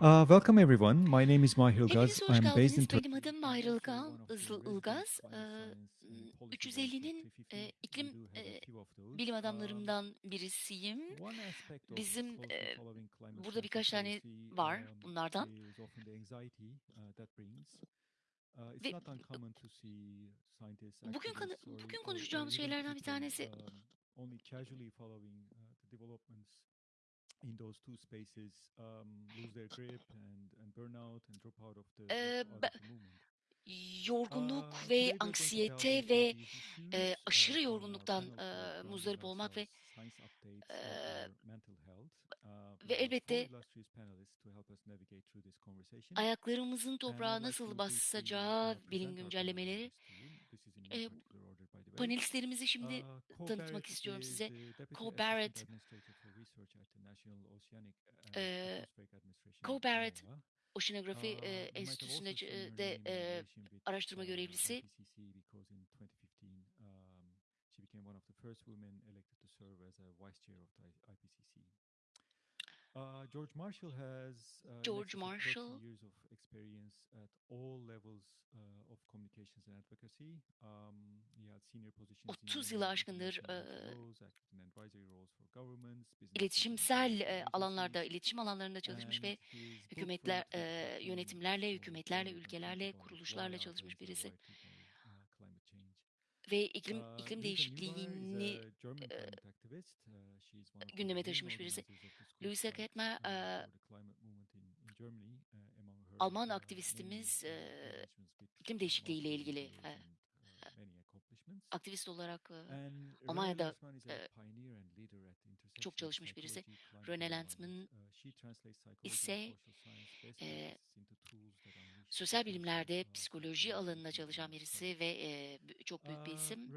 Uh, welcome everyone. My name is Mahir Ilgaz. I'm based in. Benim adım Mahir Ilgaz. Ilgaz. Ee, 350'nin e, iklim e, bilim adamlarımdan birisiyim. Bizim e, burada birkaç tane var bunlardan. Ve bugün bugün konuşacağımız şeylerden bir tanesi in those two spaces um, lose their grip and, and burn out and drop out of the, Ee, out of the movement. yorgunluk Uh, ve anksiyete ve e, Uh, aşırı uh, yorgunluktan e, muzdarip olmak ve e. Uh, ve have elbette ayaklarımızın toprağa nasıl basacağı uh, bilim güncellemeleri e, panelistlerimizi şimdi tanıtmak istiyorum is size. Cole Barrett, Administration, Cole Barrett. Oşinografi e, have Enstitüsü'nde e, de e, araştırma uh, görevlisi. Uh, George Marshall has uh, George excess of 30 Marshall years of experience at all levels uh, of communications and advocacy. Um, he had senior positions in 30 yılı many aşkındır and iletişimsel international alanlarda, iletişim alanlarında çalışmış ve hükümetler, from 2015 yönetimlerle, hükümetlerle, ülkelerle, kuruluşlarla çalışmış birisi Writing on, uh, Climate Change. Ve iklim iklim değişikliğini e, gündeme taşımış birisi. Luisa Ketmer, e, Alman aktivistimiz, e, iklim değişikliği ile ilgili e, aktivist olarak e, Almanya'da e, çok çalışmış birisi. psychology and ise e, practices into tools that unleash sosyal bilimlerde psikoloji alanında çalışan birisi ve e, çok büyük bir isim.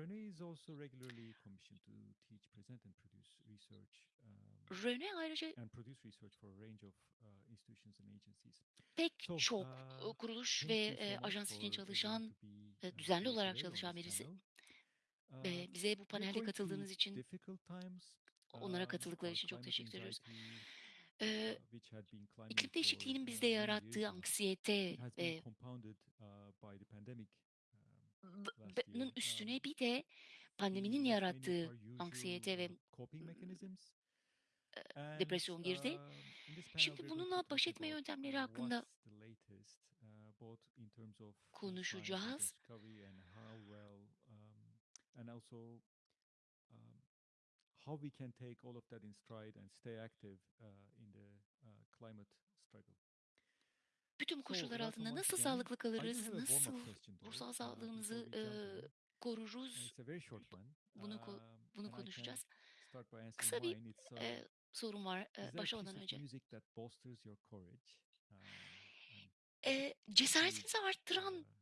Research um, ayrıca uh, pek çok uh, kuruluş ve e, ajans için çalışan, e, uh, düzenli olarak çalışan birisi. E, bize bu panelde katıldığınız için onlara Um, katıldıkları için çok teşekkür ediyoruz. E, iklim değişikliğinin bizde yarattığı anksiyete ve uh, um, b- last b- year. nun üstüne Um, bir de pandeminin yarattığı anksiyete ve uh, depresyon girdi. um, Şimdi bununla baş etme yöntemleri uh, hakkında what's how we can take all of that in stride and stay active uh, in the uh, climate struggle. Bütün koşullar altında nasıl sağlıklı kalırız, nasıl though, ruhsal uh, sağlığımızı e. Uh, koruruz. Bunu Um, bunu konuşacağız. Kısa bir uh, e, sorum var e, başlamadan önce. courage? Um, E, cesaretinizi arttıran uh,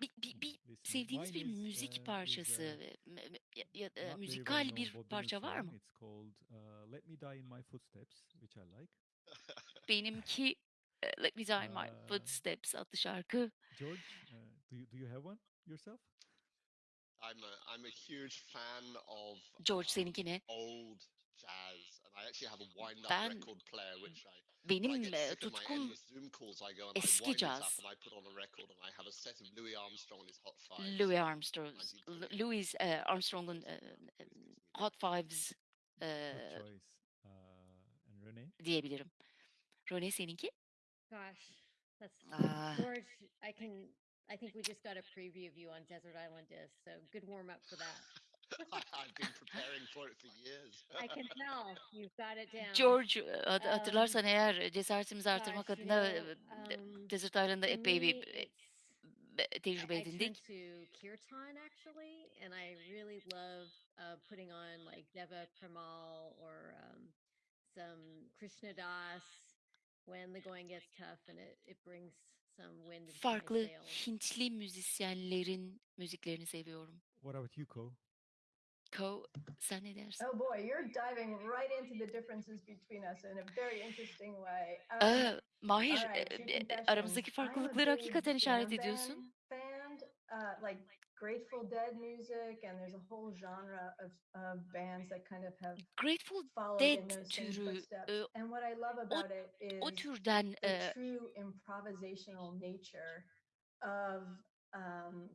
bir, bir, bir sevdiğiniz bir müzik parçası, ya, ya, müzikal bir parça var mı? It's called "Let Me Die in My Footsteps," which I like. Benimki Let Me Die in My Footsteps adlı şarkı. George, uh, do you do you have one yourself? I'm a I'm a huge fan of George um, seninki ne? old jazz, Ben benim tutkum eski of Louis Armstrong, Louis Armstrong Armstrong'un Hot Fives diyebilirim. Röne seninki? Gosh, that's George. I can. I think we just got a preview of you on Desert Island Disc, so good warm up for that. I've been preparing for it for years. I can tell you've got it down. George hat- Um, hatırlarsan eğer cesaretimizi artırmak gosh, you adına know, um, Desert Island'da for epey me, bir it's tecrübe I, I edindik. to kirtan actually, and I really love uh, putting on like Deva Premal or um, some Krishna Das when the going gets tough, and it, it brings some wind into my Farklı. Hintli müzisyenlerin müziklerini seviyorum. What about you, Ko? Ko sen ne dersin? Oh boy, you're diving right into the differences between us in a very interesting way. Um, Aa, Mahir, e, true e, confession. aramızdaki farklılıkları hakikaten işaret ediyorsun. band uh, like Grateful Dead music, and there's a whole genre of, of bands that kind of have Grateful Dead türü, e, And what I love about it o türden the e, true improvisational nature of um,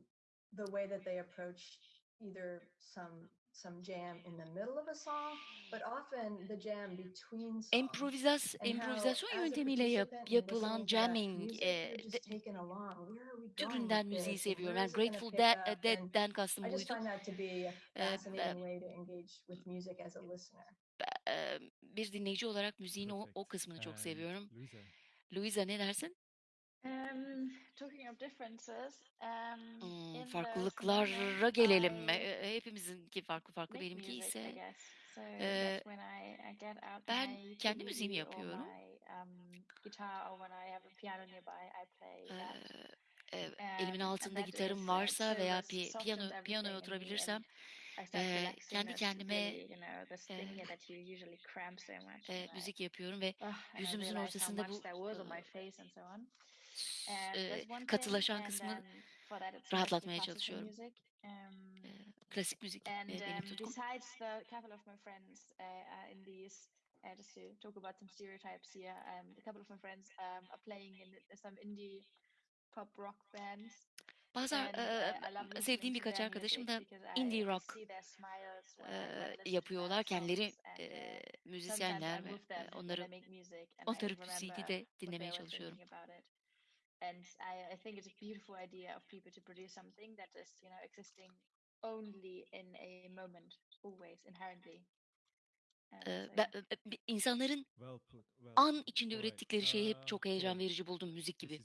the way that they approach either some some jam in the middle of a song, but often the jam between songs. improvizas, improvizasyon yöntemiyle yap- yapılan jamming music, e, de- türünden müziği seviyorum. Yani Grateful Dead? And Dead'den kastım I just buydu. find that to be a fascinating way to engage with music as a listener. Be- e, bir dinleyici olarak müziğin o, o kısmını çok seviyorum. Luisa ne dersin? Um, talking of differences, um, Hmm, in the farklılıklara gelelim mi? I E, Hepimizinki farklı farklı. make Benimki music, I ise guess. So Eee, that's when I, I get out ben my kendi müziğimi ukulele or yapıyorum. my um, guitar or when I have a piano nearby, I play Eee, that. e, Um, elimin and altında that gitarım is, uh, varsa veya pi- softens piyano everything piyanoya and oturabilirsem I start eee, relaxing kendi kendime really, you know, this thing eee, here that you usually cramp so much e, and I müzik yapıyorum ve Oh, and I yüzümüzün how ortasında much bu there was on my face and so on. E, katılaşan and kısmı then for that it's mostly rahatlatmaya çalışıyorum. E, klasik müzik e, benim um, tutkum. uh, just to talk about some stereotypes here, um, a couple of my friends um, are playing in some indie pop rock bands. Bazı e, sevdiğim birkaç arkadaşım da indie rock e, yapıyorlar. Kendileri e, müzisyenler ve onları onları CD'de dinlemeye çalışıyorum. And I, I think it's a beautiful idea of people to produce something that is, you know, existing only in a moment, always, inherently. Ben, insanların well put. Well an içinde ürettikleri şey hep çok heyecan verici buldum müzik gibi.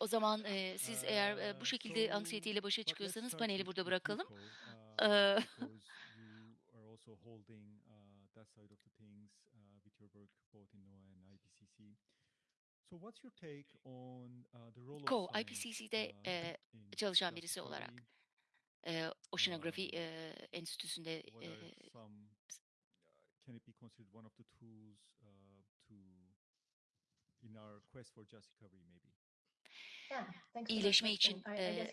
o zaman e, siz eğer e, bu şekilde anksiyeteyle başa çıkıyorsanız paneli burada bırakalım. both in NOAA and IPCC. So, what's your take on uh, the role Ko, of science IPCC'de uh, e, çalışan birisi olarak e, Oceanografi Um, e, Enstitüsü'nde e? Uh, can it be considered one of the tools uh, to in our quest for just recovery, maybe? İyileşme için e,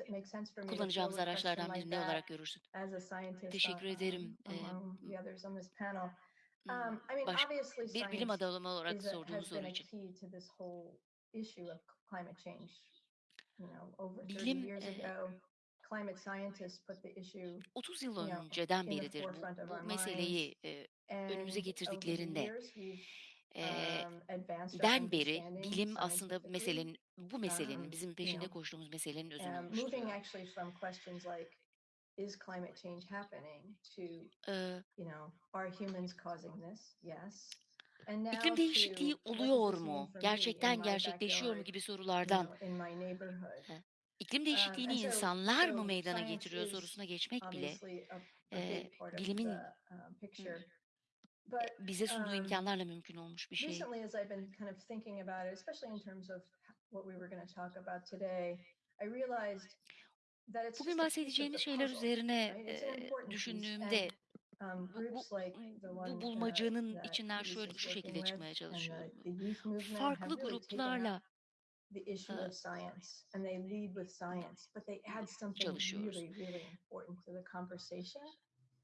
kullanacağımız araçlardan like biri ne that olarak görürsün? as a scientist Teşekkür ederim. E, hmm, Um, I mean, baş, obviously, bir bilim adamı olarak been soru için. key to this whole issue of climate change. You know, over 30 Bilim e, ago, climate scientists put the issue 30 yıl önceden beridir bu, bu meseleyi e, önümüze getirdiklerinde e, den beri bilim aslında meselenin bu meselenin Um, bizim peşinde koştuğumuz meselenin özünü oluşturuyor. İs climate change happening to you know, are humans causing this? Yes. And now iklim değişikliği oluyor mu? Gerçekten gerçekleşiyor mu gibi sorulardan iklim Um, değişikliğini insanlar mı meydana getiriyor sorusuna geçmek bile e, bilimin um, bize sunduğu um, imkanlarla mümkün olmuş bir şey. Bugün bahsedeceğimiz şeyler üzerine e, düşündüğümde um, bu, bu, bu bulmacanın içinden şöyle şu şekilde çıkmaya çalışıyorum. Farklı gruplarla çalışıyoruz.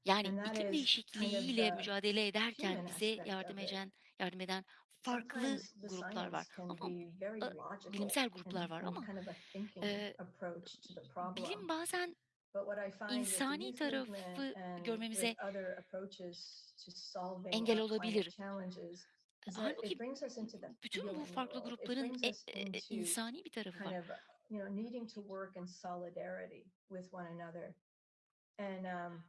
Yani iklim değişikliğiyle mücadele ederken bize yardım eden yardım eden farklı gruplar var. Ama e, bilimsel gruplar var ama e, bilim bazen insani tarafı görmemize engel olabilir. Halbuki bütün bu farklı grupların e- e- into insani bir tarafı var. and um,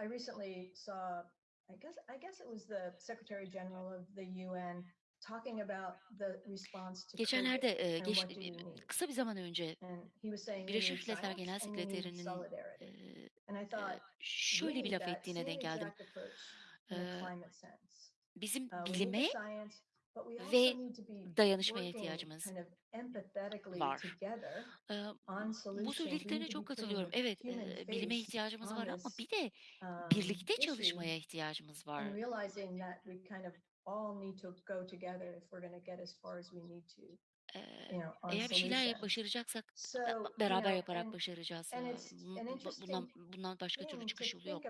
i recently saw i guess i guess it was the secretary general of the un talking about the response to Geçenlerde e, geç, need. kısa bir zaman önce Birleşmiş Milletler Genel Sekreterinin e, e, şöyle bir laf ettiğine denk geldim. E, bizim uh, bilime ve dayanışmaya ihtiyacımız var. bu söylediklerine çok katılıyorum. Evet, bilime ihtiyacımız var ama bir de um, birlikte çalışmaya ihtiyacımız var. eğer bir şeyler başaracaksak beraber yaparak başaracağız. bundan bundan başka türlü çıkış yolu yok.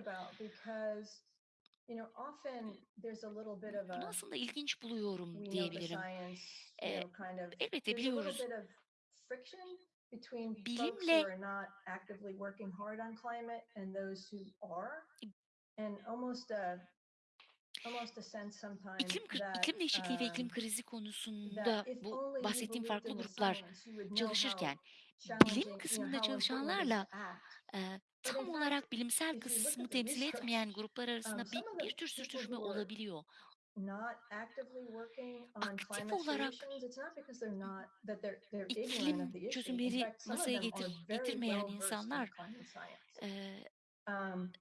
Bunu aslında ilginç buluyorum diyebilirim. of elbette biliyoruz. Bilimle who are not actively working hard on climate and those who are, and almost a almost a sense sometimes iklim iklim değişikliği ve iklim um, krizi konusunda bu bahsettiğim farklı gruplar çalışırken bilim kısmında çalışanlarla tam olarak bilimsel kısmı temsil etmeyen gruplar arasında um, bir, bir tür sürtüşme olabiliyor. Aktif olarak iklim çözümleri masaya getir, getirmeyen insanlar Um,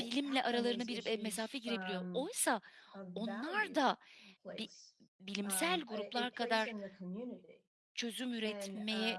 bilimle aralarına bir mesafe girebiliyor. Oysa onlar da bi- bilimsel um, gruplar kadar çözüm üretmeye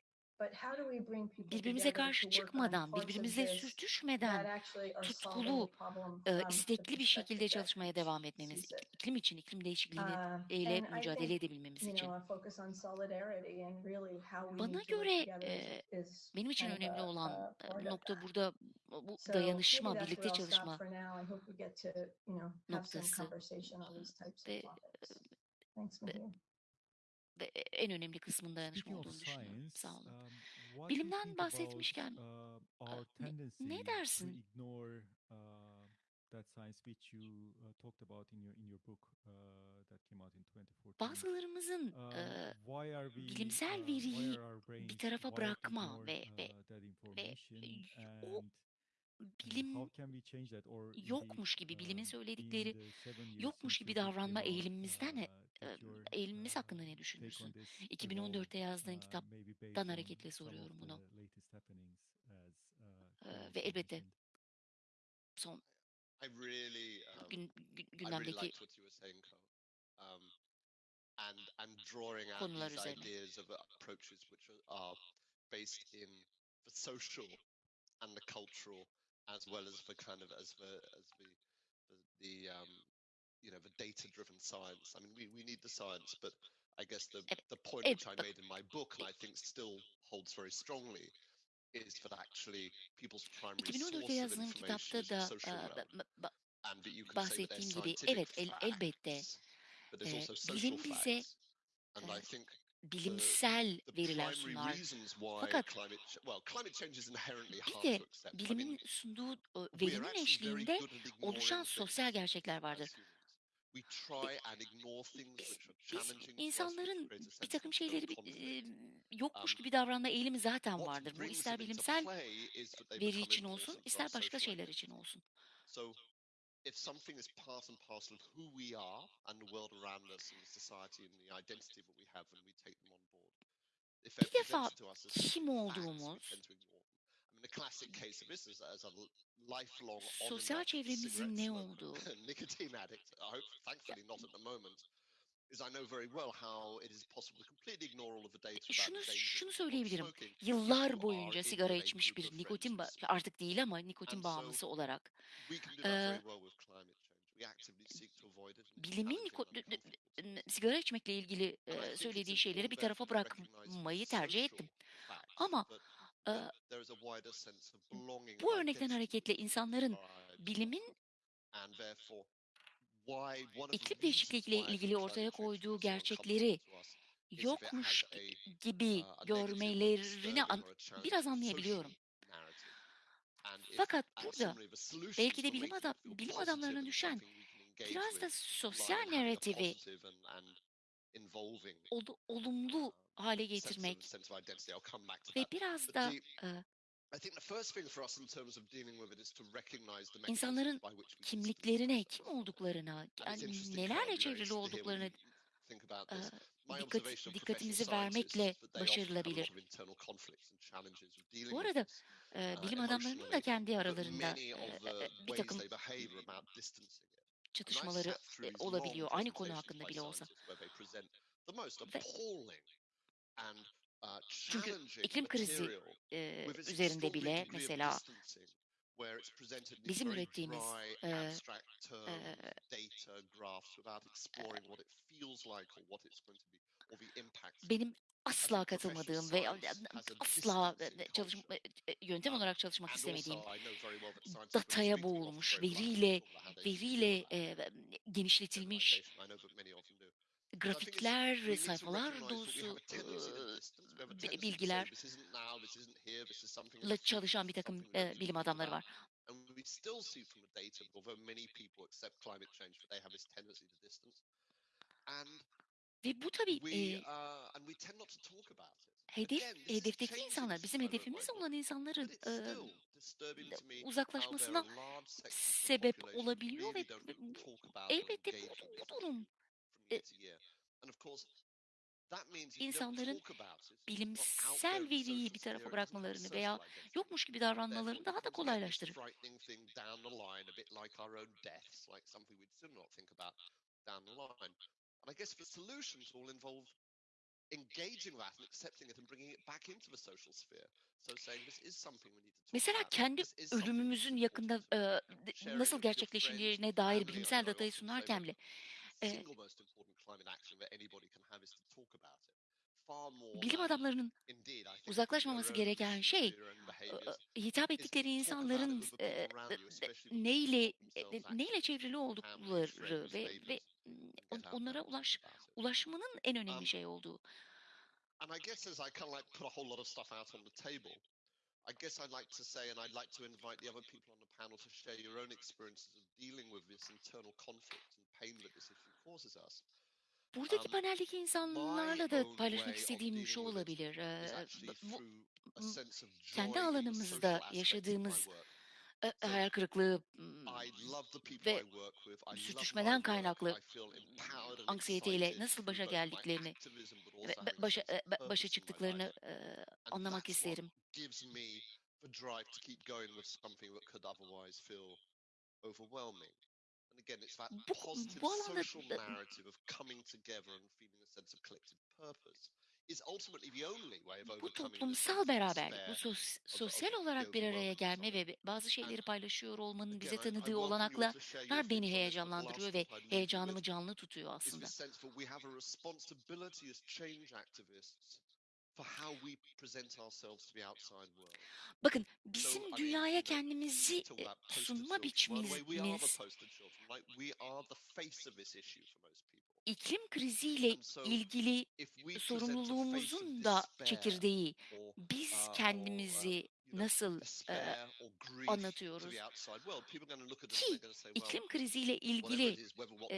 birbirimize karşı çıkmadan, that sürtüşmeden tutkulu, the istekli bir şekilde çalışmaya devam etmemiz, iklim için, iklim değişikliğiyle Um, mücadele edebilmemiz için. Bana göre benim için önemli olan of nokta burada bu dayanışma, birlikte çalışma noktası. ve ve, Mihir. ve en önemli kısmın dayanışma olduğunu düşünüyorum. Sağ olun. um, Bilimden bahsetmişken uh, e, ne, ne dersin? ignore uh, uh, talked about in your in your book that came out in 2014? Bazılarımızın e, why are we bilimsel uh, veriyi bir tarafa bırakma ve ve ve o bilim yokmuş gibi, bilimin in söyledikleri yokmuş gibi davranma eğilimimizden uh, eğilimimiz hakkında uh, ne düşünürsün? on this evolve 2014'te yazdığın uh, kitaptan hareketle soruyorum bunu. uh, ve elbette son um, gün, gündemdeki. Um, and and drawing out konular üzerine. ideas of approaches which are, are based in the social and the cultural, as well as the kind of as the as the the, the um, you know the data-driven science. I mean, we, we need the science, but I guess the the point which I made in my book, and I think still holds very strongly, is that actually people's primary 2014'te source of information is the social e, realm and that you can say that they're bahsettiğim gibi scientific evet el, elbette facts, but there's e, also social facts. And I e, think bilimsel veriler sunar. reasons why Fakat climate well climate change is inherently bir de to accept. I mean, bilimin sunduğu verinin eşliğinde oluşan sosyal gerçekler vardır. İnsanların bir takım şeyleri e, yokmuş Um, gibi davranma eğilimi zaten vardır. Bu ister bilimsel veri için olsun, ister başka şeyler için olsun. İf something is part and parcel of who we are and the world around us and the society and the identity that we have and we take them on board, Bir defa kim olduğumuz, sosyal çevremizin ne olduğu, nicotine addict. I hope, thankfully, not at the moment. Is I know very well how it is possible to completely ignore all of the data about şunu şunu söyleyebilirim. Yıllar boyunca sigara içmiş bir nikotin artık değil ama nikotin bağımlısı olarak it's bilimin sigara içmekle ilgili e, söylediği şeyleri bir tarafa bırakmayı tercih ettim. Ama bu örnekten hareketle insanların bilimin iklim değişikliğiyle ilgili ortaya koyduğu gerçekleri yokmuş gibi uh, görmelerini an- biraz anlayabiliyorum. Fakat burada belki de bilim adam bilim adamlarına düşen biraz da sosyal narratifi olumlu um, hale getirmek ve biraz da İnsanların kimliklerine, kim olduklarına, yani nelerle çevrili olduklarını dikkat, dikkatimizi vermekle başarılabilir. Bu arada uh, bilim adamlarının da kendi aralarında bir takım çatışmaları olabiliyor. Aynı konu hakkında bile olsa. Ve çünkü challenging iklim krizi its üzerinde bile mesela bizim ürettiğimiz the impacts. benim asla katılmadığım ve asla çalışma yöntem Um, olarak çalışmak istemediğim dataya boğulmuş, veriyle veriyle eee, genişletilmiş grafikler, sayfalar dolusu a tendency to eee, distance. We have a bi- tendency to say bilgiler this isn't now, this isn't here, this is something in la the future, çalışan bir takım bilim adamları var. And we still see from the data, although many people accept climate change, that they have this tendency to distance. And Ve bu tabii we uh, hedef hedefteki insanlar, bizim hedefimiz olan insanların there uzaklaşmasına sebep olabiliyor ve elbette bu, bu durum insanların bilimsel veriyi bir tarafa bırakmalarını veya yokmuş gibi davranmalarını daha da kolaylaştırır. frightening thing down the line, a bit like our own deaths, like something we'd still not think about down the line. And I guess the solutions all involve engaging that and accepting it and bringing it back into the social sphere. So saying this is something we need to talk Mesela kendi ölümümüzün yakında Sharing nasıl gerçekleşeceğine dair bilimsel datayı sunarken bile single most important climate action that anybody can have is to talk about it. Bilim adamlarının uzaklaşmaması gereken şey hitap ettikleri insanların neyle e, neyle active, çevrili oldukları ve ve onlara ulaş ulaşmanın en önemli Um, şey olduğu. And I guess as I kind of like put a whole lot of stuff out on the table, I guess I'd like to say, and I'd like to invite the other people on the panel to share your own experiences of dealing with this internal conflict and pain that this issue. Buradaki Um, paneldeki insanlarla da paylaşmak istediğim şu olabilir. bu kendi alanımızda yaşadığımız hayal kırıklığı ve sürtüşmeden kaynaklı anksiyeteyle nasıl başa geldiklerini ve başa başa çıktıklarını anlamak isterim. gives me the drive to keep going with something that could otherwise feel overwhelming. And again, it's that positive alanda social da- narrative of coming together and feeling a sense of collective purpose is ultimately the only way of bu overcoming the toplumsal beraberlik, bu sos- sosyal the olarak bir araya gelme ve bazı şeyleri paylaşıyor olmanın bize tanıdığı olanaklar beni the heyecanlandırıyor ve heyecanımı canlı tutuyor aslında. Bakın bizim dünyaya kendimizi e, sunma biçimimiz iklim kriziyle ilgili sorumluluğumuzun da çekirdeği biz kendimizi nasıl e, anlatıyoruz? ki iklim kriziyle ilgili e,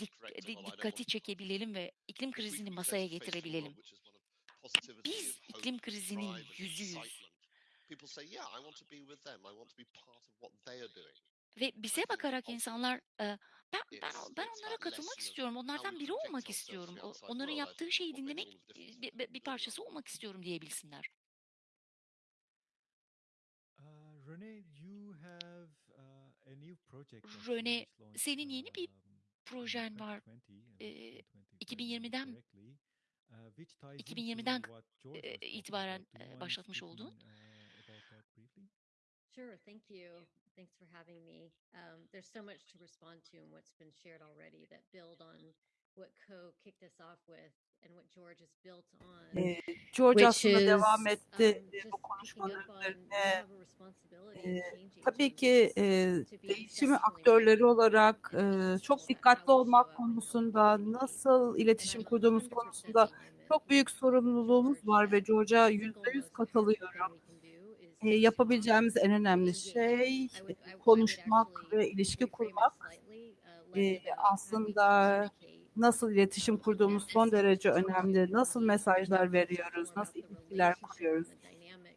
dik- dikkati çekebilelim ve iklim krizini masaya getirebilelim. Biz iklim krizinin yüzüyüz ve bize think insanlar e, ben ben ben onlara katılmak istiyorum. Onlardan biri olmak istiyorum. Onların yaptığı şeyi dinlemek e, bir, parçası olmak istiyorum diyebilsinler. Uh, have uh, senin yeni bir um, projen var. 2020, and Ee, 2020 if I remember 2020'den correctly, uh, which ties into 2020'den what George e, was talking itibaren about. Do you e, mind başlatmış speaking, olduğun uh, about that briefly? Sure, thank you. Thanks for having me. Um, there's so much to respond to in what's been shared already that build on what Co kicked us off with and what George has built on. Ee, George aslında is devam etti um, e, bu we üzerine. change tabii ki e, değişimi aktörleri olarak e, çok dikkatli olmak konusunda, nasıl iletişim I'm kurduğumuz 100% konusunda çok büyük sorumluluğumuz var ve George'a yüzde yüz katılıyorum. is E, yapabileceğimiz en önemli şey konuşmak ve ilişki kurmak. E, aslında nasıl iletişim um, kurduğumuz son derece önemli, nasıl mesajlar veriyoruz, nasıl ilişkiler kuruyoruz.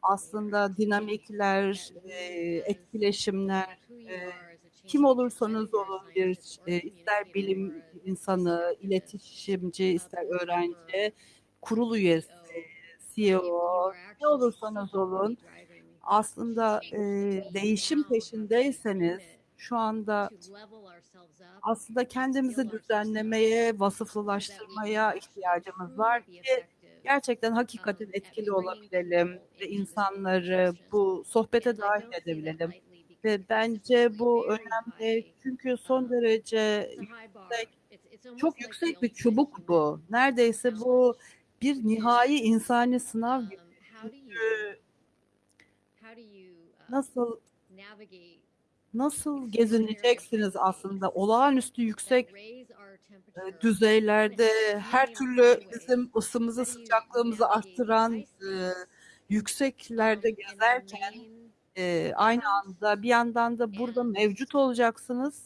aslında dinamikler, e, etkileşimler, e, kim olursanız olun bir e, ister bilim insanı, iletişimci, ister öğrenci, kurul üyesi, CEO, ne olursanız olun aslında e, değişim peşindeyseniz şu anda aslında kendimizi düzenlemeye, vasıflılaştırmaya ihtiyacımız var ki gerçekten hakikaten etkili olabilelim ve insanları bu sohbete dahil edebilelim. Ve bence bu önemli çünkü son derece yüksek, çok yüksek bir çubuk bu. Neredeyse bu bir nihai insani sınav gibi. Çünkü nasıl nasıl gezineceksiniz aslında olağanüstü yüksek e, düzeylerde her türlü bizim ısımızı sıcaklığımızı arttıran e, yükseklerde gezerken e, aynı anda bir yandan da burada mevcut olacaksınız.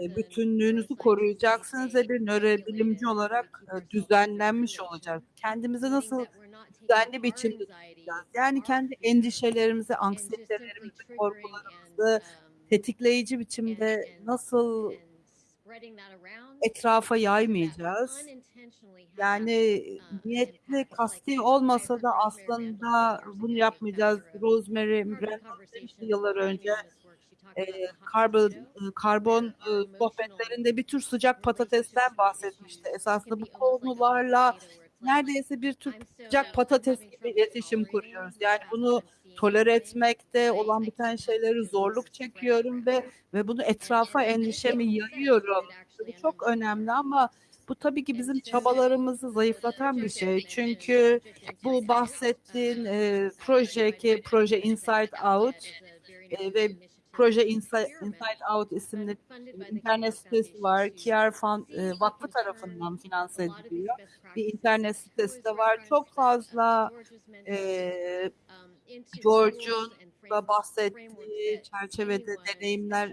E, bütünlüğünüzü koruyacaksınız ve bir nörobilimci olarak e, düzenlenmiş olacak. Kendimizi nasıl düzenli biçimde tutacağız? Yani kendi endişelerimizi, anksiyetelerimizi, korkularımızı tetikleyici biçimde nasıl etrafa yaymayacağız? Yani niyetli, kasti olmasa da aslında bunu yapmayacağız. Rosemary demişti yıllar önce e, karbon, karbon e, sohbetlerinde bir tür sıcak patatesten bahsetmişti. Esasında bu konularla neredeyse bir tür sıcak patates gibi iletişim kuruyoruz. Yani bunu tolere etmekte olan biten şeyleri zorluk çekiyorum ve ve bunu etrafa endişemi yayıyorum. Bu çok önemli ama bu tabii ki bizim çabalarımızı zayıflatan bir şey. Çünkü bu bahsettiğin e, proje ki proje Inside Out e, ve proje Inside, Inside Out isimli internet sitesi var. Kiar Fund, e, Vakfı tarafından finanse ediliyor. Bir internet sitesi de var. Çok fazla e, George'un da bahsettiği çerçevede deneyimler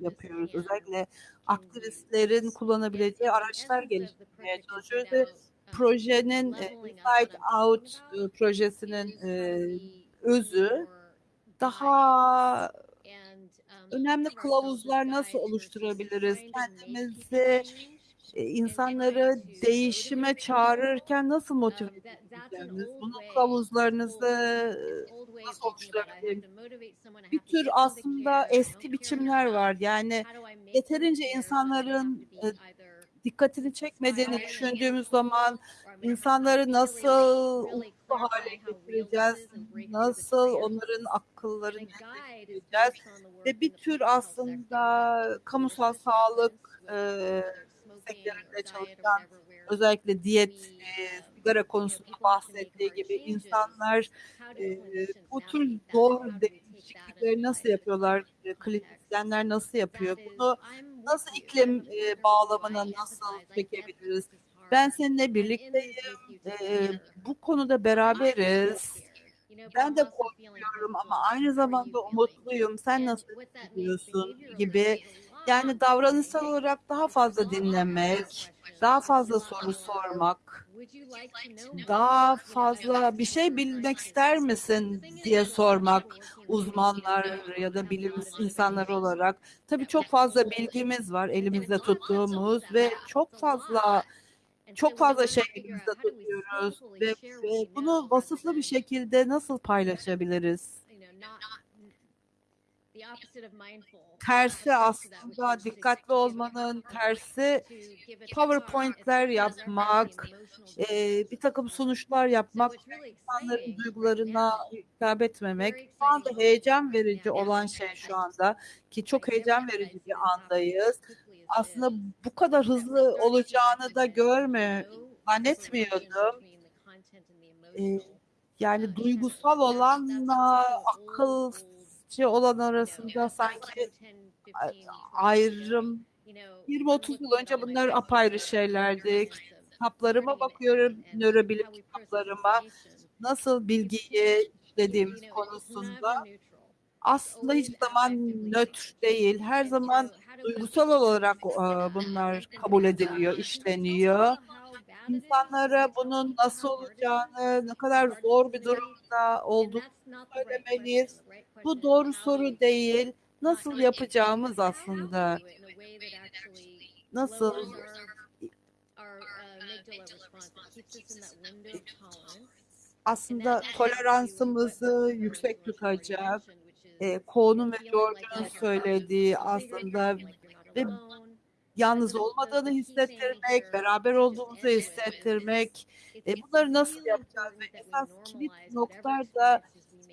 yapıyoruz. Özellikle aktivistlerin kullanabileceği araçlar geliştirmeye çalışıyoruz ve projenin e, Inside Out e, projesinin e, özü daha önemli kılavuzlar nasıl oluşturabiliriz? Kendimizi insanları değişime çağırırken nasıl motive edeceğimiz, bunun kılavuzlarınızı nasıl oluşturabiliriz? Bir tür aslında eski biçimler var. Yani yeterince insanların dikkatini çekmediğini düşündüğümüz zaman insanları nasıl umutlu hale getireceğiz, nasıl onların akıllarını getireceğiz. ve bir tür aslında kamusal sağlık e, sektöründe çalışan özellikle diyet, e, sigara konusunda bahsettiği gibi insanlar e, bu tür zor değişiklikleri nasıl yapıyorlar, e, klinisyenler nasıl yapıyor, bunu nasıl iklim e, bağlamına nasıl çekebiliriz? Ben seninle birlikteyim, e, bu konuda beraberiz. Ben de korkuyorum ama aynı zamanda umutluyum. Sen nasıl hissediyorsun gibi. Yani davranışsal olarak daha fazla dinlemek, daha fazla soru sormak, daha fazla bir şey bilmek ister misin diye sormak uzmanlar ya da bilim insanları olarak. Tabii çok fazla bilgimiz var elimizde tuttuğumuz ve çok fazla çok fazla şey elimizde tutuyoruz ve, ve bunu vasıflı bir şekilde nasıl paylaşabiliriz? tersi aslında dikkatli olmanın tersi PowerPoint'ler yapmak, e, bir takım sonuçlar yapmak, insanların duygularına hitap etmemek. Şu anda heyecan verici olan şey şu anda ki çok heyecan verici bir andayız. Aslında bu kadar hızlı olacağını da görme, zannetmiyordum. E, yani duygusal olanla akıl olan arasında sanki ayrım 20-30 yıl önce bunlar apayrı şeylerdi. Kitaplarıma bakıyorum, nörobilim kitaplarıma. nasıl bilgiyi işlediğimiz konusunda aslında hiçbir zaman nötr değil. Her zaman duygusal olarak bunlar kabul ediliyor, işleniyor. insanlara bunun nasıl olacağını, ne kadar zor bir durumda olduğunu söylemeliyiz. Bu doğru soru değil. Nasıl yapacağımız aslında. Nasıl aslında toleransımızı yüksek tutacak. E, Koğun'un ve George'un söylediği aslında ve yalnız olmadığını hissettirmek, beraber olduğumuzu hissettirmek. E, bunları nasıl yapacağız? Ve esas kilit noktalar da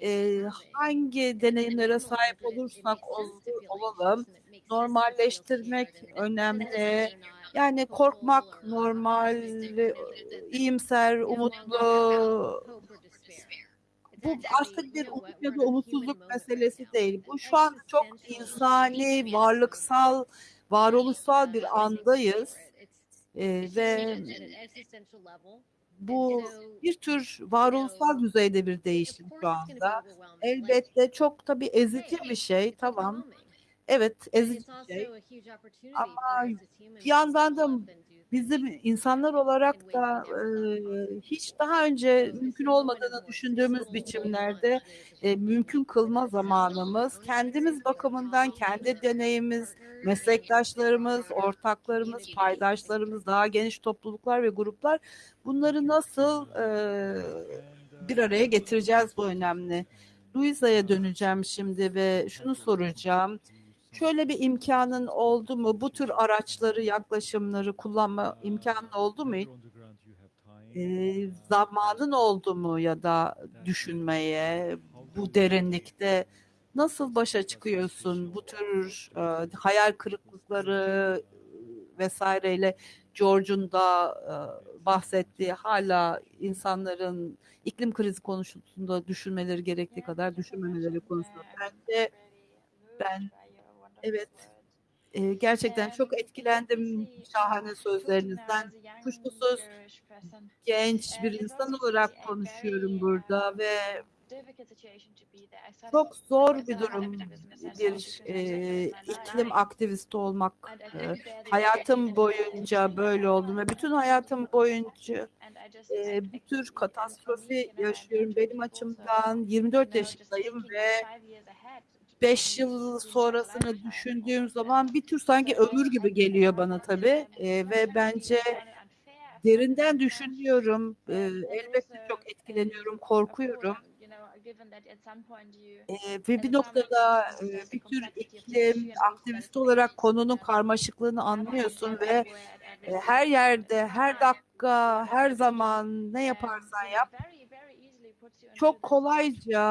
e, hangi deneyimlere sahip olursak olalım, normalleştirmek önemli. Yani korkmak normal, iyimser, umutlu. Bu artık bir umut ya da umutsuzluk meselesi değil. Bu şu an çok insani, varlıksal, varoluşsal bir andayız. Ee, ve bu bir tür varoluşsal düzeyde bir değişim şu anda. Elbette çok tabii ezici bir şey, tamam. Evet, ezici bir şey. Ama bir yandan da bizim insanlar olarak da e, hiç daha önce mümkün olmadığını düşündüğümüz biçimlerde e, mümkün kılma zamanımız, kendimiz bakımından kendi deneyimimiz, meslektaşlarımız, ortaklarımız, paydaşlarımız, daha geniş topluluklar ve gruplar bunları nasıl e, bir araya getireceğiz bu önemli. Luisa'ya döneceğim şimdi ve şunu soracağım. Şöyle bir imkanın oldu mu? Bu tür araçları, yaklaşımları kullanma imkanın oldu mu? E, zamanın oldu mu ya da düşünmeye bu derinlikte nasıl başa çıkıyorsun? Bu tür e, hayal kırıklıkları vesaireyle George'un da e, bahsettiği hala insanların iklim krizi konusunda düşünmeleri gerektiği kadar düşünmemeleri konusunda. Bence ben evet e, gerçekten çok etkilendim şahane sözlerinizden. Kuşkusuz genç bir insan olarak konuşuyorum burada ve çok zor bir durum bir e, iklim aktivisti olmak. E, hayatım boyunca böyle oldum ve bütün hayatım boyunca e, bir tür katastrofi yaşıyorum. Benim açımdan 24 yaşındayım ve 5 yıl sonrasını düşündüğüm zaman bir tür sanki ömür gibi geliyor bana tabii e, ve bence derinden düşünüyorum. E, elbette çok etkileniyorum, korkuyorum. E, ve bir noktada e, bir tür iklim aktivisti olarak konunun karmaşıklığını anlıyorsun ve e, her yerde, her dakika, her zaman ne yaparsan yap çok kolayca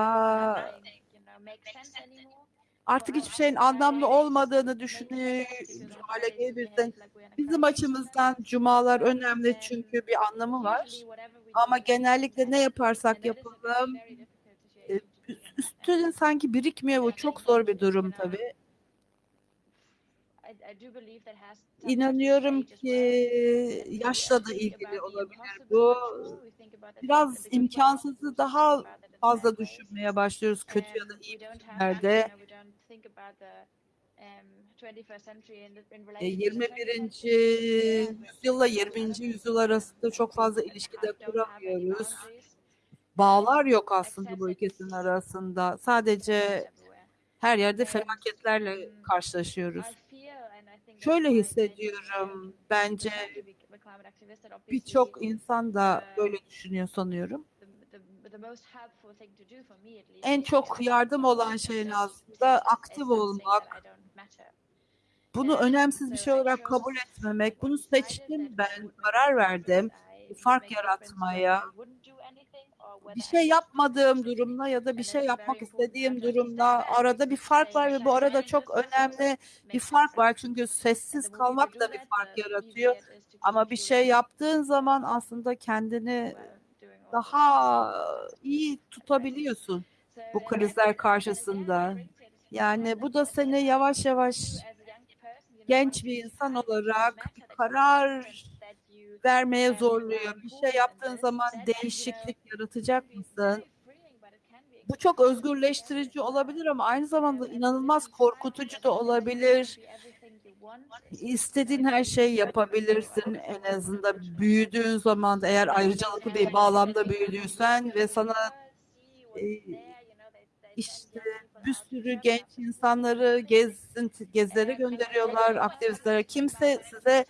artık hiçbir şeyin anlamlı olmadığını düşünüyor hale gelebilirsin. Bizim açımızdan cumalar önemli çünkü bir anlamı var. Ama genellikle ne yaparsak yapalım üstüne sanki birikmiyor. Bu çok zor bir durum tabii. İnanıyorum ki yaşla da ilgili olabilir bu. Biraz imkansızı daha fazla düşünmeye başlıyoruz kötü ya da iyi biçimlerde. 21. yüzyılla 20. yüzyıl arasında çok fazla ilişkide kuramıyoruz. Bağlar yok aslında bu ikisinin arasında. Sadece her yerde felaketlerle karşılaşıyoruz. Şöyle hissediyorum. Bence birçok insan da böyle düşünüyor sanıyorum. En çok yardım olan şey aslında aktif olmak. Bunu önemsiz bir şey olarak kabul etmemek. Bunu seçtim ben, karar verdim. Fark yaratmaya. Bir şey yapmadığım durumla ya da bir şey yapmak istediğim durumla arada bir fark var ve bu arada çok önemli bir fark var. Çünkü sessiz kalmak da bir fark yaratıyor. Ama bir şey yaptığın zaman aslında kendini daha iyi tutabiliyorsun bu krizler karşısında. Yani bu da seni yavaş yavaş genç bir insan olarak bir karar vermeye zorluyor. Bir şey yaptığın zaman değişiklik yaratacak mısın? Bu çok özgürleştirici olabilir ama aynı zamanda inanılmaz korkutucu da olabilir. İstediğin her şeyi yapabilirsin en azından büyüdüğün zaman eğer ayrıcalıklı bir bağlamda büyüdüysen ve sana e, işte bir sürü genç insanları gezin, gezilere gönderiyorlar, aktivistlere. Kimse size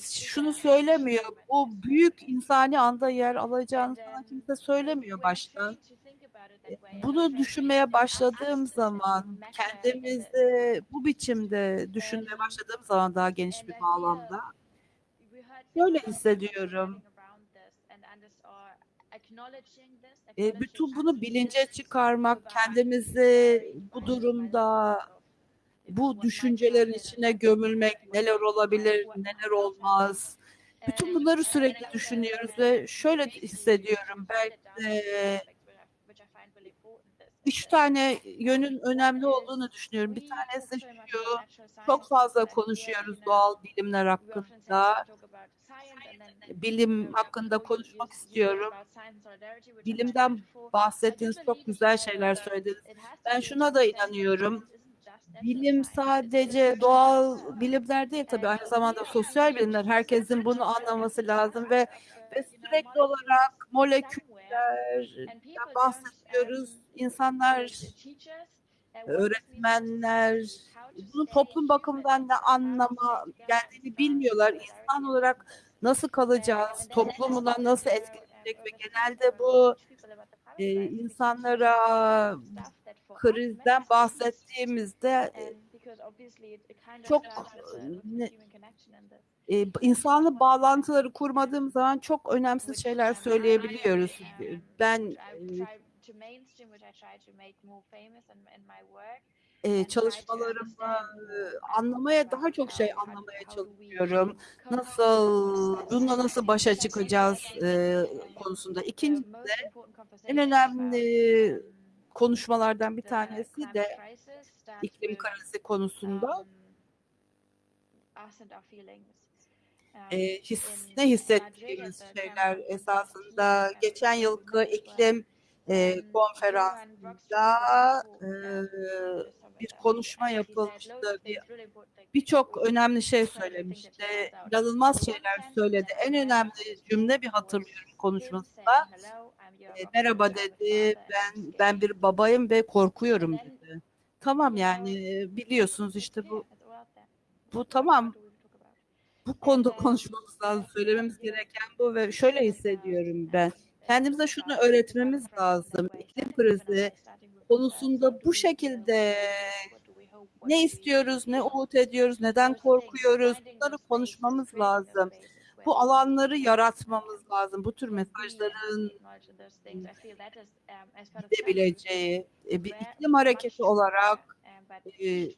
şunu söylemiyor. Bu büyük insani anda yer alacağını sana kimse söylemiyor başta. Bunu düşünmeye başladığım zaman, kendimizi bu biçimde düşünmeye başladığım zaman daha geniş bir bağlamda böyle hissediyorum. E, bütün bunu bilince çıkarmak, kendimizi bu durumda bu düşüncelerin içine gömülmek, neler olabilir, neler olmaz. Bütün bunları sürekli düşünüyoruz ve şöyle hissediyorum. Ben e, üç tane yönün önemli olduğunu düşünüyorum. Bir tanesi şu, çok fazla konuşuyoruz doğal bilimler hakkında. Bilim hakkında konuşmak istiyorum. Bilimden bahsettiğiniz çok güzel şeyler söylediniz. Ben şuna da inanıyorum. Bilim sadece doğal bilimler değil tabii aynı zamanda sosyal bilimler. Herkesin bunu anlaması lazım ve ve sürekli olarak moleküllerden bahsediyoruz. İnsanlar, öğretmenler bunun toplum bakımından ne anlama geldiğini bilmiyorlar. İnsan olarak nasıl kalacağız? Toplumuna nasıl etkileyecek ve genelde bu e, insanlara krizden bahsettiğimizde çok ne, e, insanlı bağlantıları kurmadığım zaman çok önemsiz şeyler söyleyebiliyoruz. Ben e, çalışmalarımda anlamaya daha çok şey anlamaya çalışıyorum. Nasıl bununla nasıl başa çıkacağız e, konusunda. İkincisi de en önemli konuşmalardan bir tanesi de iklim krizi konusunda e, his, ne hissettiğimiz şeyler esasında geçen yılki iklim e, konferansında e, bir konuşma yapılmıştı. Bir birçok önemli şey söylemişti. İnanılmaz şeyler söyledi. En önemli cümle bir hatırlıyorum konuşmasında. E, merhaba dedi. Ben ben bir babayım ve korkuyorum dedi. Tamam yani biliyorsunuz işte bu bu tamam. Bu konuda konuşmamız lazım. Söylememiz gereken bu ve şöyle hissediyorum ben. Kendimize şunu öğretmemiz lazım. İklim krizi konusunda bu şekilde ne istiyoruz, ne umut ediyoruz, neden korkuyoruz bunları konuşmamız lazım. Bu alanları yaratmamız lazım. Bu tür mesajların gidebileceği bir iklim hareketi olarak e,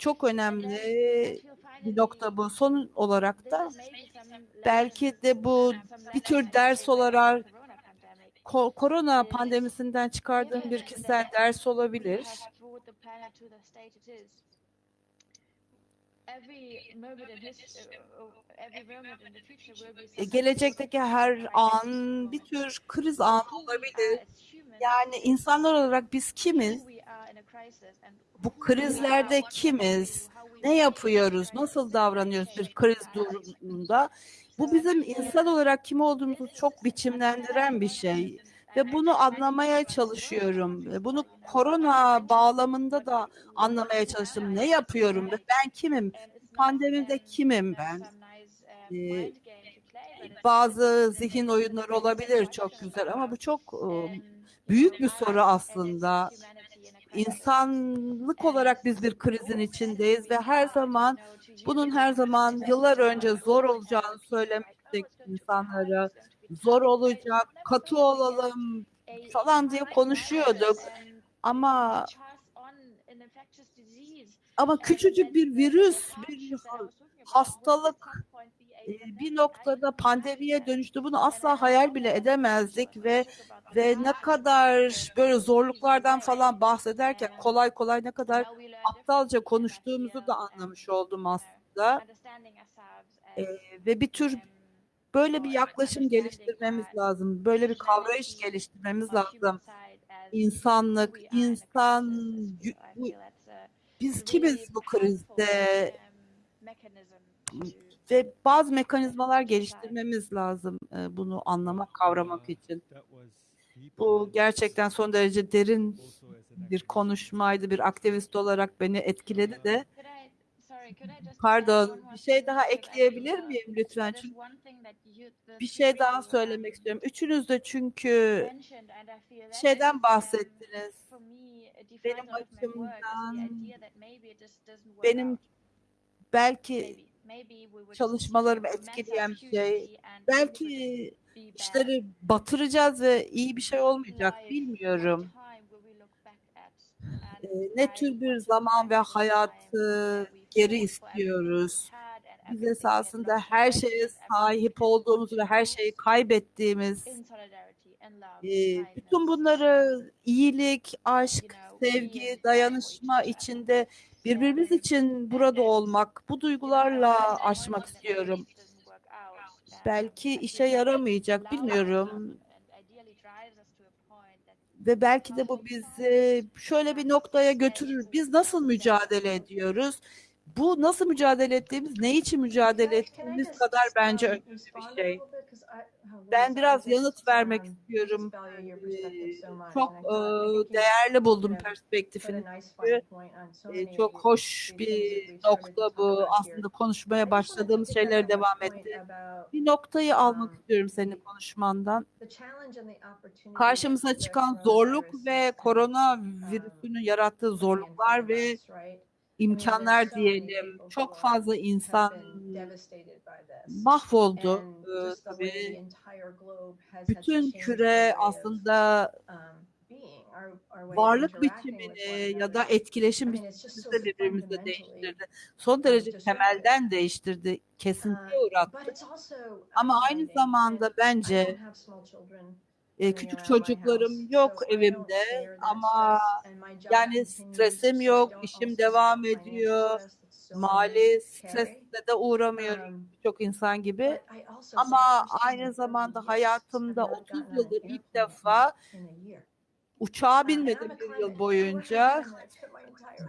çok önemli bir nokta bu. Son olarak da belki de bu bir tür ders olarak korona pandemisinden çıkardığım bir kişisel ders olabilir. Gelecekteki her an bir tür kriz anı olabilir. Yani insanlar olarak biz kimiz? Bu krizlerde kimiz? Ne yapıyoruz? Nasıl davranıyoruz bir kriz durumunda? Bu bizim insan olarak kim olduğumuzu çok biçimlendiren bir şey. Ve bunu anlamaya çalışıyorum. Bunu korona bağlamında da anlamaya çalıştım. Ne yapıyorum ben kimim? Pandemide kimim ben? Ee, bazı zihin oyunları olabilir çok güzel ama bu çok e, büyük bir soru aslında. İnsanlık olarak biz bir krizin içindeyiz ve her zaman bunun her zaman yıllar önce zor olacağını söylemiştik insanlara. Zor olacak, katı olalım falan diye konuşuyorduk. Ama ama küçücük bir virüs, bir hastalık bir noktada pandemiye dönüştü. Bunu asla hayal bile edemezdik ve ve ne kadar böyle zorluklardan falan bahsederken kolay kolay ne kadar aptalca konuştuğumuzu da anlamış oldum aslında. Ee, ve bir tür böyle bir yaklaşım geliştirmemiz lazım. Böyle bir kavrayış geliştirmemiz lazım. İnsanlık, insan, bu, biz kimiz bu krizde? ve bazı mekanizmalar geliştirmemiz lazım bunu anlamak, kavramak için. Bu gerçekten son derece derin bir konuşmaydı, bir aktivist olarak beni etkiledi de. Pardon, bir şey daha ekleyebilir miyim lütfen? Çünkü bir şey daha söylemek istiyorum. Üçünüz de çünkü şeyden bahsettiniz. Benim açımdan benim belki çalışmalarımı etkileyen bir şey, belki işleri batıracağız ve iyi bir şey olmayacak bilmiyorum. Ee, ne tür bir zaman ve hayatı geri istiyoruz. Biz esasında her şeye sahip to ve her şeyi kaybettiğimiz bütün bunları iyilik, aşk, sevgi, dayanışma içinde birbirimiz için burada olmak, bu duygularla aşmak istiyorum. um, Belki işe yaramayacak, bilmiyorum. Ve belki de bu bizi şöyle bir noktaya götürür. Biz nasıl mücadele ediyoruz? Bu nasıl mücadele ettiğimiz, ne için mücadele ettiğimiz kadar bence önemli bir şey. Ben biraz yanıt vermek um, istiyorum. much, Çok e, değerli buldum perspektifini. E, many Çok hoş bir nokta bu. Aslında konuşmaya başladığımız pick up şeyler on devam etti. Bir noktayı almak um, istiyorum senin konuşmandan. Karşımıza çıkan zorluk ve kind of, koronavirüsünün yarattığı zorluklar ve? İmkanlar diyelim. Çok fazla insan mahvoldu. Ee, tabii bütün küre aslında um, varlık biçimini ya da etkileşim I mean, it's just so biçimimizi de fundamentally, değiştirdi. Son um, derece temelden değiştirdi, kesintiye Uh, uğrattı. Ama aynı zamanda bence e, küçük çocuklarım yok evimde ama yani stresim yok, işim devam ediyor, mali stresle de uğramıyorum Um, birçok insan gibi. Ama aynı in 30 zamanda hayatımda have not 30 gotten on yıldır ilk defa uçağa binmedim bir yıl boyunca.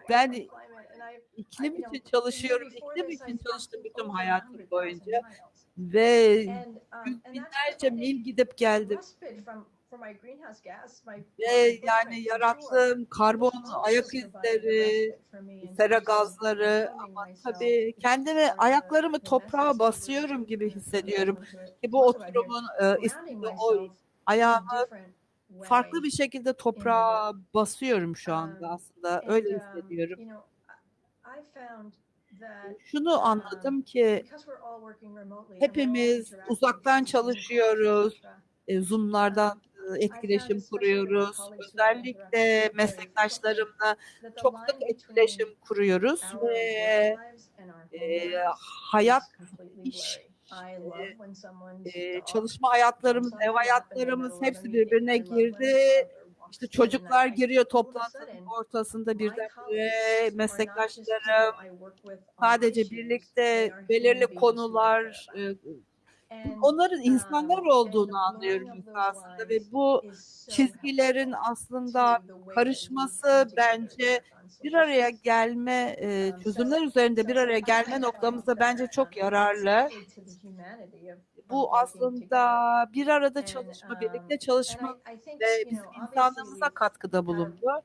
Ben iklim için çalışıyorum, iklim için çalıştım bütün hayatım 100,000 boyunca. Ve um, binlerce mil gidip geldim. Ve yani yarattığım karbon ayak izleri, sera gazları ama tabii kendimi ayaklarımı toprağa basıyorum gibi hissediyorum. Ki bu oturumun e, ismi o. Ayağımı farklı bir şekilde toprağa basıyorum şu anda Um, aslında. Öyle um, hissediyorum. Şunu anladım ki hepimiz uzaktan çalışıyoruz. Zoom'lardan etkileşim kuruyoruz. Özellikle meslektaşlarımla çok sık etkileşim kuruyoruz ve e, hayat, iş, e, çalışma hayatlarımız, ev hayatlarımız hepsi birbirine girdi. İşte çocuklar giriyor toplantının ortasında just meslektaşlarım on sadece birlikte belirli konular onların insanlar um, olduğunu and the anlıyorum aslında ve bu çizgilerin aslında karışması bence bir araya gelme, Um, çözümler üzerinde bir araya gelme noktamızda bence um, çok yararlı. Bu aslında bir arada çalışma, um, birlikte çalışma ve bizim insanlığımıza katkıda bulundu.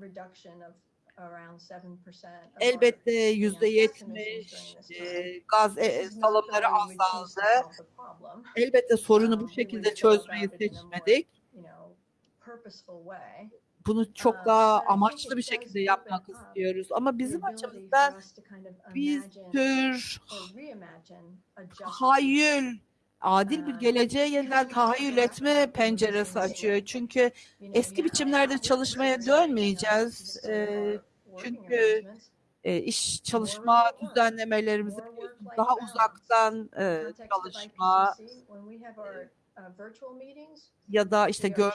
reduction of around 7% of our Elbette yüzde yetmiş gaz e, salımları azaldı. Elbette sorunu Um, bu we şekilde çözmeyi seçmedik. Bunu çok Um, daha I think amaçlı bir şekilde yapmak istiyoruz. Ama bizim açımızdan bir tür or adil bir geleceğe yeniden tahayyül etme penceresi açıyor. Çünkü eski biçimlerde çalışmaya dönmeyeceğiz. working çünkü e, iş çalışma düzenlemelerimizi daha uzaktan e, çalışma uh, ya da işte gö-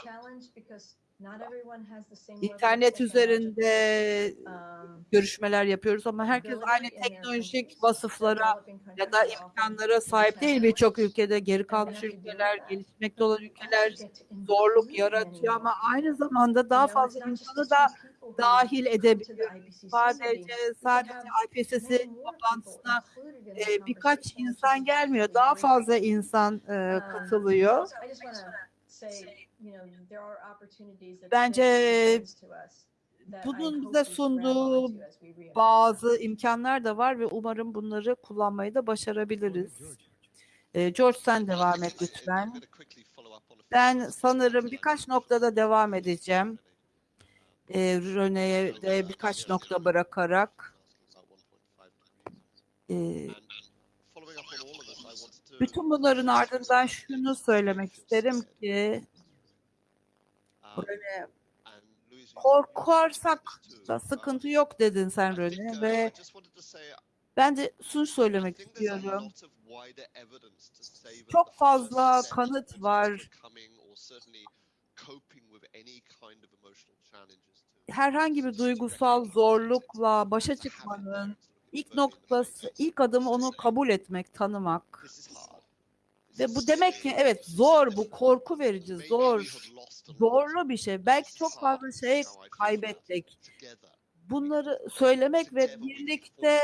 internet üzerinde um, görüşmeler yapıyoruz ama herkes aynı teknolojik vasıflara ya da imkanlara sahip değil. birçok ülkede geri kalmış ülkeler, gelişmekte olan ülkeler zorluk yaratıyor ama aynı zamanda daha fazla insanı da dahil edebiliyoruz. Sadece sadece IPCC toplantısına e, birkaç insan gelmiyor. Daha fazla insan e, katılıyor. Bence bunun bize sunduğu bazı imkanlar da var ve umarım bunları kullanmayı da başarabiliriz. George sen devam et lütfen. Ben sanırım birkaç noktada devam edeceğim. Röne'ye de birkaç nokta bırakarak. Bütün bunların ardından şunu söylemek isterim ki Röne korkarsak da sıkıntı yok dedin sen Röne ve ben de şunu söylemek istiyorum. Çok fazla kanıt var. Herhangi bir duygusal zorlukla başa çıkmanın ilk noktası, ilk adımı onu kabul etmek, tanımak. Ve bu demek ki evet zor, bu korku verici, zor, zorlu bir şey. Belki çok fazla şey kaybettik. Bunları söylemek ve birlikte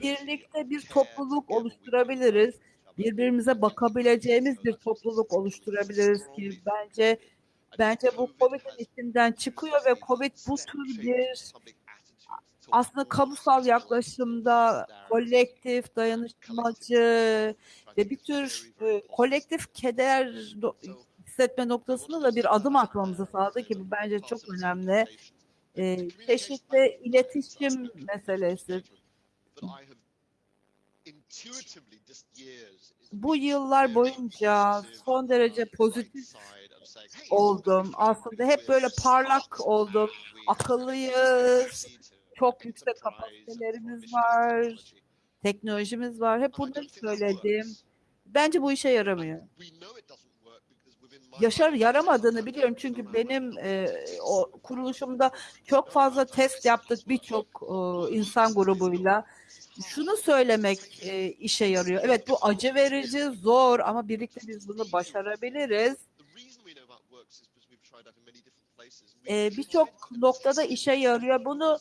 birlikte bir topluluk oluşturabiliriz. Birbirimize bakabileceğimiz bir topluluk oluşturabiliriz ki bence bence bu Covid'in içinden çıkıyor ve Covid bu tür bir aslında kamusal yaklaşımda kolektif, dayanışmacı ve bir tür e, kolektif keder hissetme noktasında da bir adım atmamızı sağladı ki bu bence çok önemli. E, çeşitli iletişim meselesi. Bu yıllar boyunca son derece pozitif oldum. Aslında hep böyle parlak oldum. Akıllıyız. Çok yüksek kapasitelerimiz var. Teknolojimiz var. Hep bunları söyledim. Bence bu işe yaramıyor. Yaşar yaramadığını biliyorum çünkü benim e, o kuruluşumda çok fazla test yaptık birçok e, insan grubuyla. Şunu söylemek e, işe yarıyor. Evet bu acı verici, zor ama birlikte biz bunu başarabiliriz. E, birçok noktada işe yarıyor. Bunu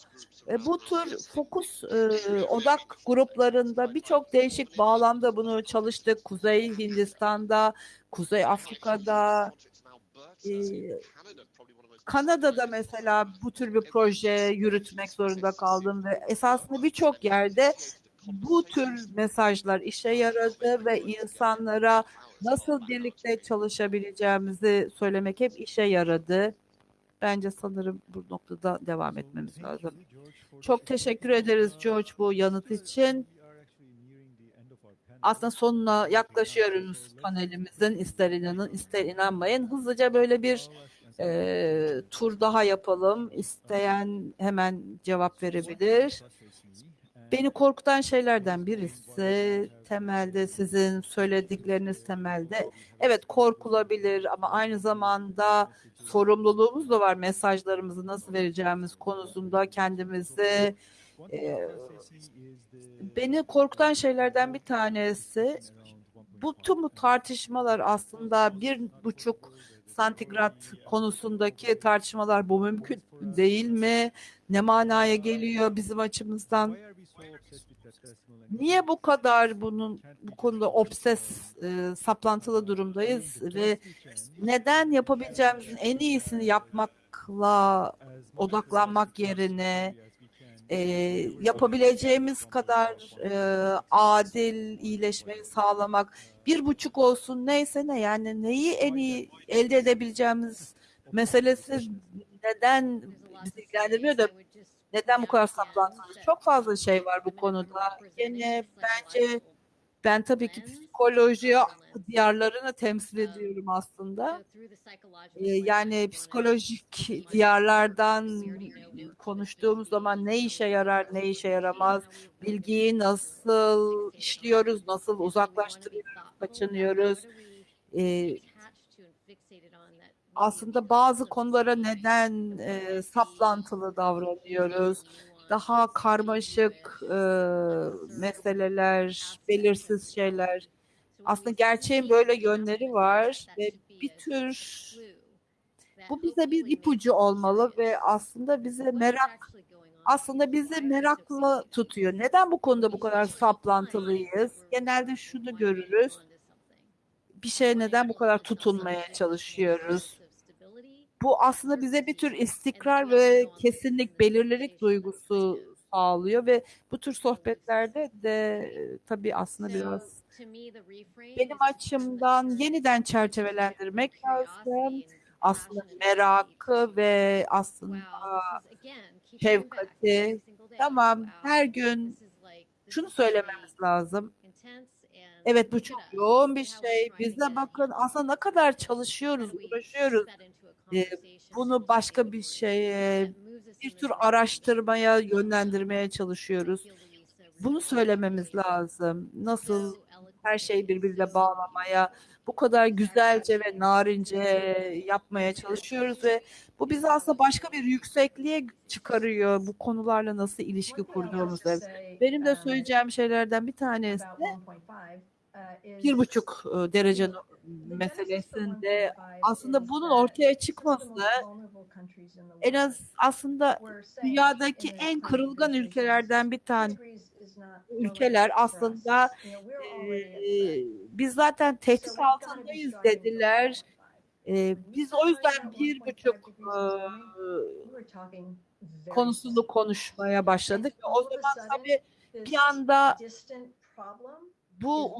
e, bu tür fokus e, odak gruplarında birçok değişik bağlamda bunu çalıştık. Kuzey Hindistan'da, Kuzey Afrika'da, e, Kanada'da mesela bu tür bir proje yürütmek zorunda kaldım ve esasında birçok yerde bu tür mesajlar işe yaradı ve insanlara nasıl birlikte çalışabileceğimizi söylemek hep işe yaradı. Bence sanırım bu noktada devam etmemiz lazım. Çok teşekkür ederiz George bu yanıt için. Aslında sonuna yaklaşıyoruz panelimizin. İster inanın ister inanmayın. Hızlıca böyle bir e, tur daha yapalım. İsteyen hemen cevap verebilir. Beni korkutan şeylerden birisi temelde sizin söyledikleriniz temelde evet korkulabilir ama aynı zamanda sorumluluğumuz da var mesajlarımızı nasıl vereceğimiz konusunda kendimizi e, beni korkutan şeylerden bir tanesi bu tüm bu tartışmalar aslında bir buçuk santigrat konusundaki tartışmalar bu mümkün değil mi? Ne manaya geliyor bizim açımızdan? Niye bu kadar bunun bu konuda obses e, saplantılı durumdayız ve neden yapabileceğimizin en iyisini yapmakla odaklanmak yerine e, yapabileceğimiz kadar e, adil iyileşmeyi sağlamak bir buçuk olsun neyse ne yani neyi en iyi elde edebileceğimiz meselesi neden bizi ilgilendirmiyor da neden bu kadar saplantılı? Çok fazla şey var bu konuda. Yine bence ben tabii ki psikoloji diyarlarını temsil ediyorum aslında. Ee, yani psikolojik diyarlardan konuştuğumuz zaman ne işe yarar, ne işe yaramaz, bilgiyi nasıl işliyoruz, nasıl uzaklaştırıyoruz, kaçınıyoruz. Ee, aslında bazı konulara neden e, saplantılı davranıyoruz? Daha karmaşık e, meseleler, belirsiz şeyler. Aslında gerçeğin böyle yönleri var ve bir tür Bu bize bir ipucu olmalı ve aslında bize merak aslında bizi meraklı tutuyor. Neden bu konuda bu kadar saplantılıyız? Genelde şunu görürüz. Bir şeye neden bu kadar tutunmaya çalışıyoruz? Bu aslında bize bir tür istikrar ve kesinlik, belirlilik duygusu sağlıyor ve bu tür sohbetlerde de e, tabii aslında biraz benim açımdan yeniden çerçevelendirmek lazım. Aslında merakı ve aslında şefkati. Tamam her gün şunu söylememiz lazım. Evet bu çok yoğun bir şey. Bize bakın aslında ne kadar çalışıyoruz, uğraşıyoruz. Bunu başka bir şeye, bir tür araştırmaya yönlendirmeye çalışıyoruz. Bunu söylememiz lazım. Nasıl her şeyi birbiriyle bağlamaya, bu kadar güzelce ve narince yapmaya çalışıyoruz ve bu bizi aslında başka bir yüksekliğe çıkarıyor. Bu konularla nasıl ilişki kurduğumuzda. Benim de söyleyeceğim şeylerden bir tanesi bir buçuk e, derece meselesinde aslında bunun ortaya çıkması en az aslında dünyadaki en kırılgan ülkelerden bir tane ülkeler aslında e, biz zaten tehdit altındayız dediler. E, biz o yüzden bir buçuk e, konusunu konuşmaya başladık. O zaman tabii bir anda bu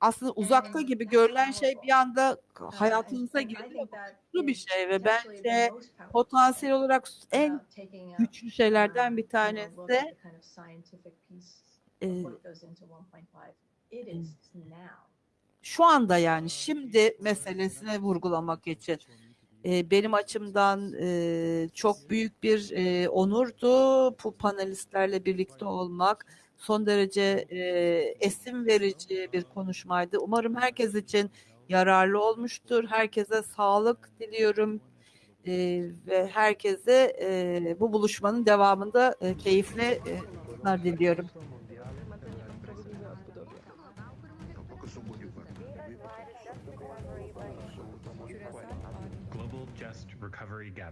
aslında uzakta gibi görülen şey bir anda hayatınıza giriyor. Bu bir şey ve bence potansiyel olarak en güçlü şeylerden bir tanesi e, şu anda yani şimdi meselesine vurgulamak için e, benim açımdan e, çok büyük bir e, onurdu bu panelistlerle birlikte olmak son derece e, esim verici bir konuşmaydı. Umarım herkes için yararlı olmuştur. Herkese sağlık diliyorum e, ve herkese e, bu buluşmanın devamında e, keyifli e, diliyorum. Recovery Gathering.